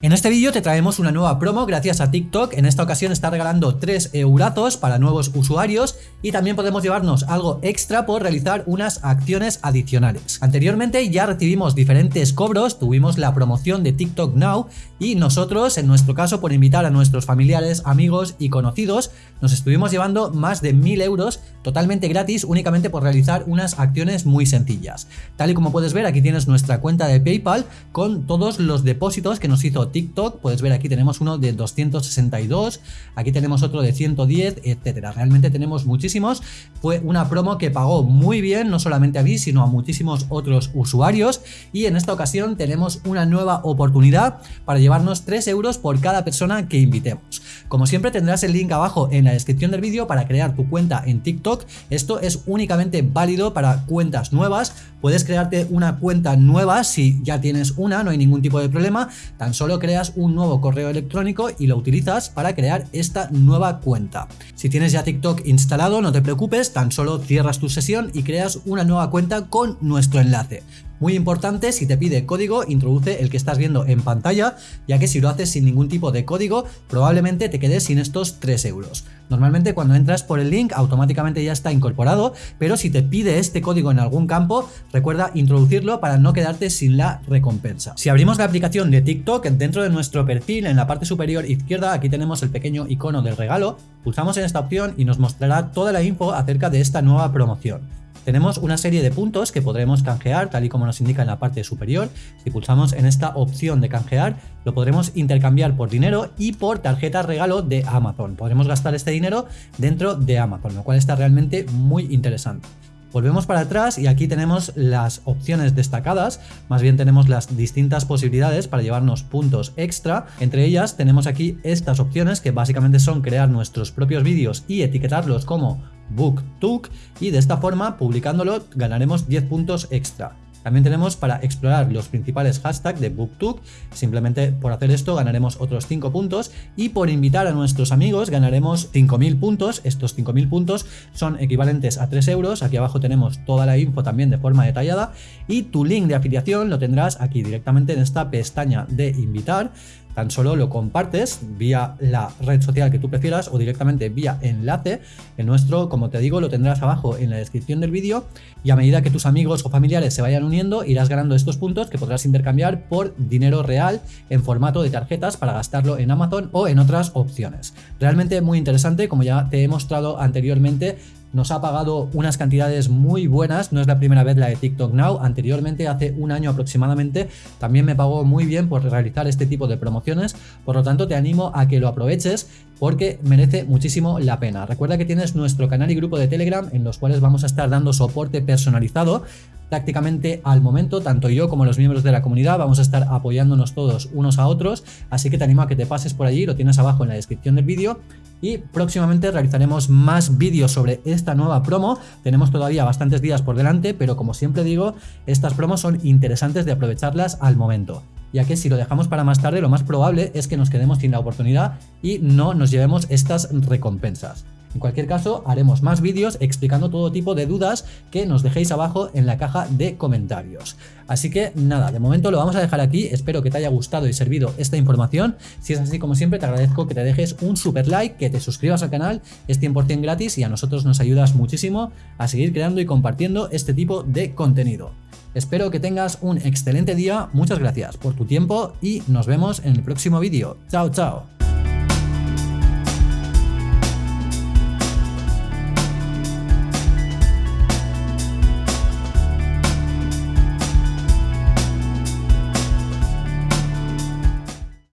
En este vídeo te traemos una nueva promo gracias a TikTok, en esta ocasión está regalando 3 eurazos para nuevos usuarios y también podemos llevarnos algo extra por realizar unas acciones adicionales. Anteriormente ya recibimos diferentes cobros, tuvimos la promoción de TikTok Now y nosotros, en nuestro caso por invitar a nuestros familiares, amigos y conocidos, nos estuvimos llevando más de 1000 euros totalmente gratis únicamente por realizar unas acciones muy sencillas. Tal y como puedes ver aquí tienes nuestra cuenta de Paypal con todos los depósitos que nos hizo TikTok, puedes ver aquí tenemos uno de 262, aquí tenemos otro de 110, etcétera. Realmente tenemos muchísimos. Fue una promo que pagó muy bien, no solamente a mí, sino a muchísimos otros usuarios. Y en esta ocasión tenemos una nueva oportunidad para llevarnos 3 euros por cada persona que invitemos. Como siempre tendrás el link abajo en la descripción del vídeo para crear tu cuenta en TikTok. Esto es únicamente válido para cuentas nuevas. Puedes crearte una cuenta nueva si ya tienes una, no hay ningún tipo de problema. Tan solo creas un nuevo correo electrónico y lo utilizas para crear esta nueva cuenta. Si tienes ya TikTok instalado, no te preocupes, tan solo cierras tu sesión y creas una nueva cuenta con nuestro enlace. Muy importante, si te pide código, introduce el que estás viendo en pantalla, ya que si lo haces sin ningún tipo de código, probablemente te quedes sin estos 3 euros. Normalmente cuando entras por el link automáticamente ya está incorporado, pero si te pide este código en algún campo, recuerda introducirlo para no quedarte sin la recompensa. Si abrimos la aplicación de TikTok, dentro de nuestro perfil, en la parte superior izquierda, aquí tenemos el pequeño icono del regalo, pulsamos en esta opción y nos mostrará toda la info acerca de esta nueva promoción. Tenemos una serie de puntos que podremos canjear tal y como nos indica en la parte superior. Si pulsamos en esta opción de canjear, lo podremos intercambiar por dinero y por tarjeta regalo de Amazon. Podremos gastar este dinero dentro de Amazon, lo cual está realmente muy interesante. Volvemos para atrás y aquí tenemos las opciones destacadas, más bien tenemos las distintas posibilidades para llevarnos puntos extra. Entre ellas tenemos aquí estas opciones que básicamente son crear nuestros propios vídeos y etiquetarlos como BookTok y de esta forma publicándolo ganaremos 10 puntos extra. También tenemos para explorar los principales hashtags de BookTok, simplemente por hacer esto ganaremos otros 5 puntos y por invitar a nuestros amigos ganaremos 5.000 puntos, estos 5.000 puntos son equivalentes a 3 euros, aquí abajo tenemos toda la info también de forma detallada y tu link de afiliación lo tendrás aquí directamente en esta pestaña de invitar, Tan solo lo compartes vía la red social que tú prefieras o directamente vía enlace. El nuestro, como te digo, lo tendrás abajo en la descripción del vídeo y a medida que tus amigos o familiares se vayan uniendo irás ganando estos puntos que podrás intercambiar por dinero real en formato de tarjetas para gastarlo en Amazon o en otras opciones. Realmente muy interesante, como ya te he mostrado anteriormente, nos ha pagado unas cantidades muy buenas, no es la primera vez la de TikTok Now, anteriormente hace un año aproximadamente también me pagó muy bien por realizar este tipo de promociones, por lo tanto te animo a que lo aproveches porque merece muchísimo la pena. Recuerda que tienes nuestro canal y grupo de Telegram en los cuales vamos a estar dando soporte personalizado prácticamente al momento, tanto yo como los miembros de la comunidad vamos a estar apoyándonos todos unos a otros, así que te animo a que te pases por allí, lo tienes abajo en la descripción del vídeo y próximamente realizaremos más vídeos sobre esta nueva promo. Tenemos todavía bastantes días por delante, pero como siempre digo, estas promos son interesantes de aprovecharlas al momento ya que si lo dejamos para más tarde lo más probable es que nos quedemos sin la oportunidad y no nos llevemos estas recompensas. En cualquier caso, haremos más vídeos explicando todo tipo de dudas que nos dejéis abajo en la caja de comentarios. Así que nada, de momento lo vamos a dejar aquí, espero que te haya gustado y servido esta información. Si es así como siempre, te agradezco que te dejes un super like, que te suscribas al canal, es 100% gratis y a nosotros nos ayudas muchísimo a seguir creando y compartiendo este tipo de contenido. Espero que tengas un excelente día, muchas gracias por tu tiempo y nos vemos en el próximo vídeo. Chao, chao.